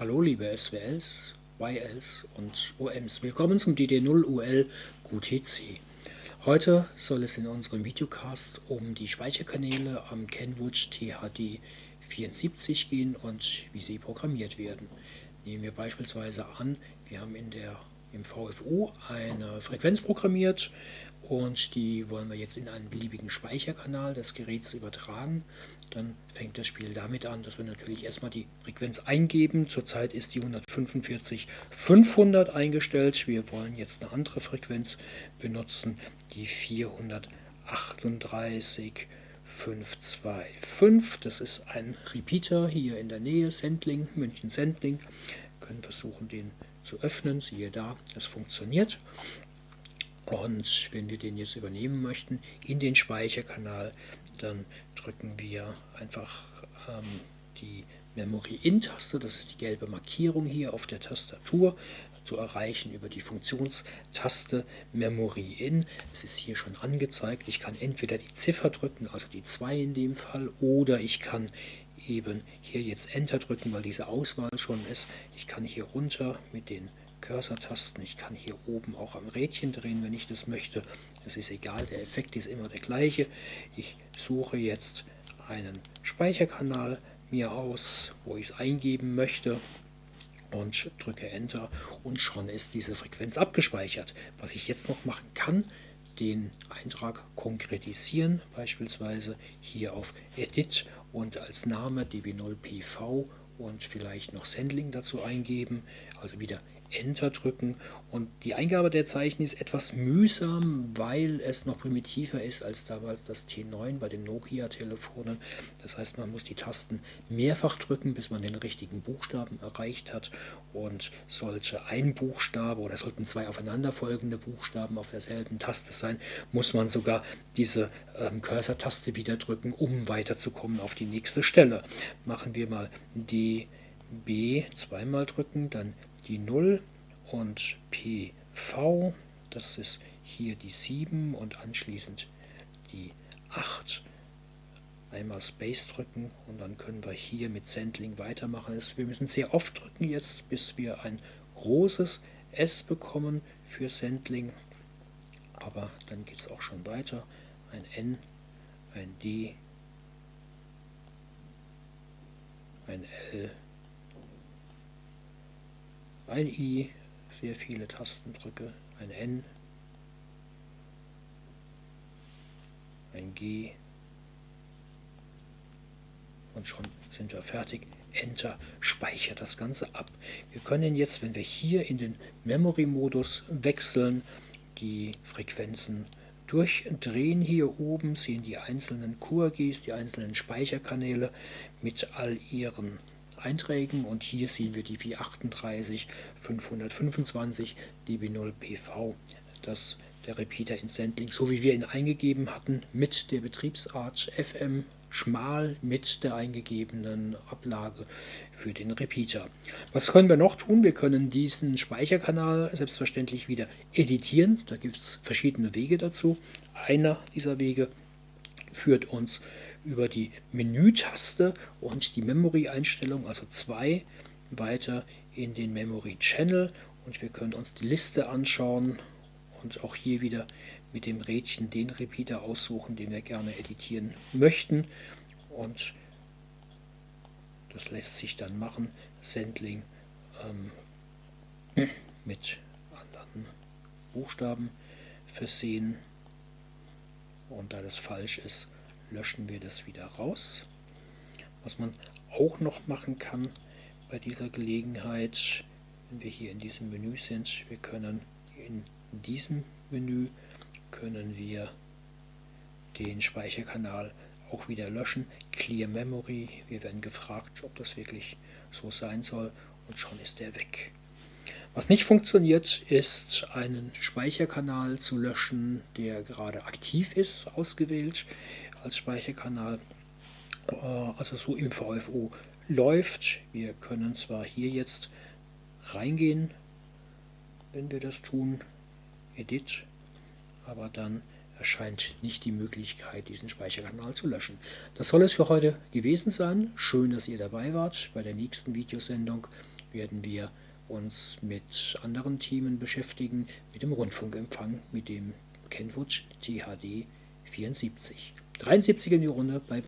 Hallo liebe SWLs, YLs und OMs, willkommen zum DD0UL QTC. Heute soll es in unserem Videocast um die Speicherkanäle am Kenwood THD74 gehen und wie sie programmiert werden. Nehmen wir beispielsweise an, wir haben in der, im VFU eine Frequenz programmiert und die wollen wir jetzt in einen beliebigen Speicherkanal des Geräts übertragen. Dann fängt das Spiel damit an, dass wir natürlich erstmal die Frequenz eingeben. Zurzeit ist die 145.500 eingestellt. Wir wollen jetzt eine andere Frequenz benutzen, die 438.525. Das ist ein Repeater hier in der Nähe, Sendling, München Sendling. Wir können versuchen, den zu öffnen. Siehe da, es funktioniert. Und wenn wir den jetzt übernehmen möchten in den Speicherkanal, dann drücken wir einfach ähm, die Memory-In-Taste, das ist die gelbe Markierung hier auf der Tastatur, zu erreichen über die Funktionstaste Memory In. Es ist hier schon angezeigt. Ich kann entweder die Ziffer drücken, also die 2 in dem Fall, oder ich kann eben hier jetzt Enter drücken, weil diese Auswahl schon ist. Ich kann hier runter mit den Cursor-Tasten. Ich kann hier oben auch am Rädchen drehen, wenn ich das möchte. Es ist egal, der Effekt ist immer der gleiche. Ich suche jetzt einen Speicherkanal mir aus, wo ich es eingeben möchte und drücke Enter und schon ist diese Frequenz abgespeichert. Was ich jetzt noch machen kann, den Eintrag konkretisieren, beispielsweise hier auf Edit und als Name db0pv und vielleicht noch Sendling dazu eingeben, also wieder Enter drücken und die Eingabe der Zeichen ist etwas mühsam, weil es noch primitiver ist als damals das T9 bei den Nokia-Telefonen. Das heißt, man muss die Tasten mehrfach drücken, bis man den richtigen Buchstaben erreicht hat und sollte ein Buchstabe oder sollten zwei aufeinanderfolgende Buchstaben auf derselben Taste sein, muss man sogar diese ähm, Cursor-Taste wieder drücken, um weiterzukommen auf die nächste Stelle. Machen wir mal die B zweimal drücken, dann die 0 und PV, das ist hier die 7 und anschließend die 8. Einmal Space drücken und dann können wir hier mit Sendling weitermachen. Wir müssen sehr oft drücken jetzt, bis wir ein großes S bekommen für Sendling. Aber dann geht es auch schon weiter. Ein N, ein D, ein L, ein I, sehr viele Tastendrücke, ein N, ein G und schon sind wir fertig. Enter speichert das Ganze ab. Wir können jetzt, wenn wir hier in den Memory-Modus wechseln, die Frequenzen durchdrehen. Hier oben sehen die einzelnen QRGs, die einzelnen Speicherkanäle mit all ihren Einträgen und hier sehen wir die 438 525 dB0 PV, das der Repeater in Sendling, so wie wir ihn eingegeben hatten, mit der Betriebsart FM schmal mit der eingegebenen Ablage für den Repeater. Was können wir noch tun? Wir können diesen Speicherkanal selbstverständlich wieder editieren. Da gibt es verschiedene Wege dazu. Einer dieser Wege führt uns über die Menütaste und die Memory-Einstellung, also 2, weiter in den Memory Channel und wir können uns die Liste anschauen und auch hier wieder mit dem Rädchen den Repeater aussuchen, den wir gerne editieren möchten. Und das lässt sich dann machen, Sendling ähm, mit anderen Buchstaben versehen. Und da das falsch ist, löschen wir das wieder raus. Was man auch noch machen kann bei dieser Gelegenheit, wenn wir hier in diesem Menü sind, wir können in diesem Menü können wir den Speicherkanal auch wieder löschen. Clear Memory, wir werden gefragt, ob das wirklich so sein soll und schon ist er weg. Was nicht funktioniert, ist einen Speicherkanal zu löschen, der gerade aktiv ist, ausgewählt als Speicherkanal, äh, also so im VFO läuft. Wir können zwar hier jetzt reingehen, wenn wir das tun, Edit, aber dann erscheint nicht die Möglichkeit, diesen Speicherkanal zu löschen. Das soll es für heute gewesen sein. Schön, dass ihr dabei wart bei der nächsten Videosendung werden wir uns mit anderen Themen beschäftigen, mit dem Rundfunkempfang, mit dem Kenwood THD 74. 73 in die Runde bei